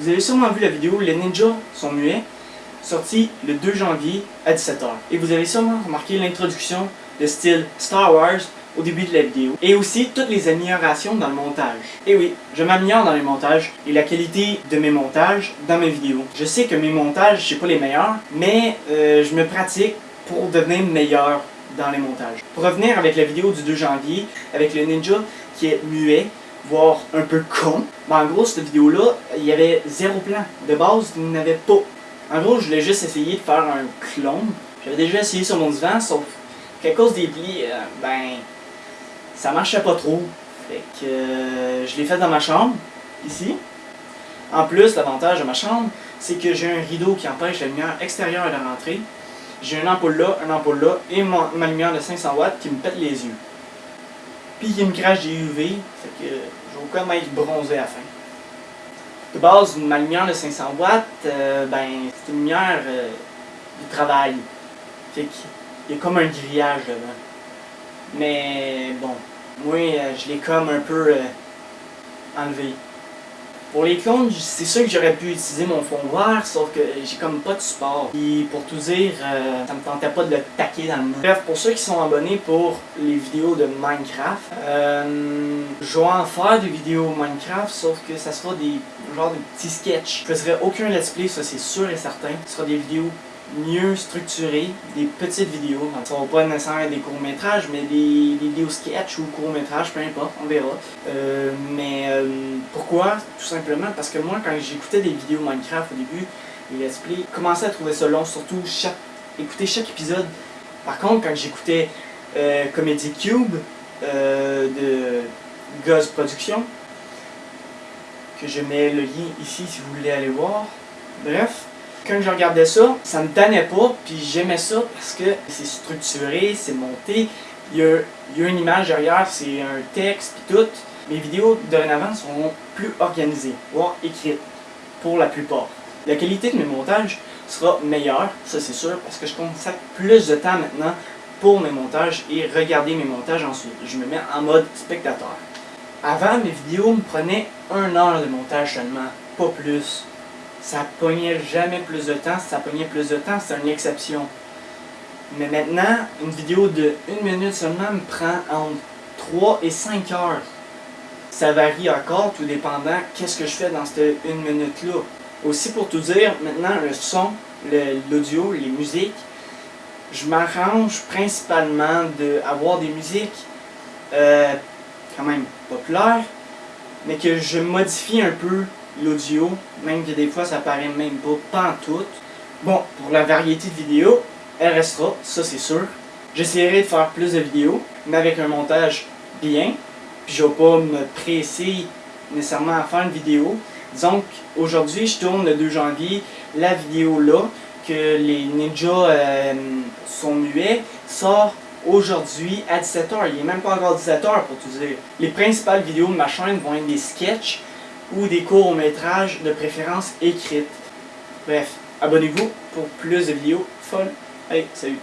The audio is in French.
Vous avez sûrement vu la vidéo Les ninjas sont muets, sortie le 2 janvier à 17h. Et vous avez sûrement remarqué l'introduction de style Star Wars au début de la vidéo. Et aussi toutes les améliorations dans le montage. Et oui, je m'améliore dans les montages et la qualité de mes montages dans mes vidéos. Je sais que mes montages, je sais pas les meilleurs, mais euh, je me pratique pour devenir meilleur dans les montages. Pour revenir avec la vidéo du 2 janvier, avec le ninja qui est muet, voire un peu con, ben en gros, cette vidéo-là, il y avait zéro plan. De base, il n'y avait pas. En gros, je voulais juste essayer de faire un clone. J'avais déjà essayé sur mon divan, sauf qu'à cause des plis, euh, ben, ça marchait pas trop. Fait que euh, je l'ai fait dans ma chambre, ici. En plus, l'avantage de ma chambre, c'est que j'ai un rideau qui empêche la lumière extérieure de rentrer. J'ai une ampoule là, une ampoule là, et ma lumière de 500 watts qui me pète les yeux. Puis qui me crache des UV, fait que j'ai aucun être bronzé à la fin. De base, ma lumière de 500 watts, euh, ben, c'est une lumière euh, de travail. Fait qu'il y a comme un grillage dedans. Mais bon, moi, euh, je l'ai comme un peu enlevé. Pour les clones, c'est sûr que j'aurais pu utiliser mon fond vert, sauf que j'ai comme pas de support. Et pour tout dire, euh, ça me tentait pas de le taquer dans le mur. Bref, pour ceux qui sont abonnés pour les vidéos de Minecraft, euh, je vais en faire des vidéos Minecraft, sauf que ça sera des genre de petits sketchs. Je ferai aucun let's play, ça c'est sûr et certain. Ce sera des vidéos mieux structurées, des petites vidéos. Ce ne pas nécessairement des courts-métrages, mais des, vidéos sketch ou courts-métrages, peu importe, on verra. Euh, mais euh, pourquoi? Tout simplement parce que moi, quand j'écoutais des vidéos Minecraft au début, les let's play, je commençais à trouver ça long, surtout chaque, écouter chaque épisode. Par contre, quand j'écoutais euh, Comedy Cube de Guz Productions, que je mets le lien ici si vous voulez aller voir. Bref, quand je regardais ça, ça me tannait pas, puis j'aimais ça parce que c'est structuré, c'est monté, il y, a, une image derrière, c'est un texte, puis tout. Mes vidéos dorénavant seront plus organisées, voire écrites, pour la plupart. La qualité de mes montages sera meilleure, ça c'est sûr, parce que je consacre plus de temps maintenant pour mes montages et regarder mes montages ensuite. Je me mets en mode spectateur. Avant, mes vidéos me prenaient un heure de montage seulement, pas plus ça pognait jamais plus de temps. Si ça pognait plus de temps, c'est une exception. Mais maintenant, une vidéo de 1 minute seulement me prend entre 3 et 5 heures. Ça varie encore, tout dépendant qu'est-ce que je fais dans cette 1 minute-là. Aussi pour tout dire, maintenant le son, l'audio, les musiques, je m'arrange principalement d'avoir des musiques euh, quand même populaires, mais que je modifie un peu l'audio, même que des fois ça paraît même pas, tout. Bon, pour la variété de vidéos, elle restera, ça c'est sûr. J'essaierai de faire plus de vidéos, mais avec un montage bien. Puis je vais pas me presser nécessairement à faire une vidéo. Donc aujourd'hui, je tourne le 2 janvier la vidéo là, que les ninjas euh, sont muets, sort aujourd'hui à 17h. Il n'est même pas encore 17h pour tout dire. Les principales vidéos de ma chaîne vont être des sketchs ou des courts-métrages de préférence écrites. Bref, abonnez-vous pour plus de vidéos folles. Allez, salut!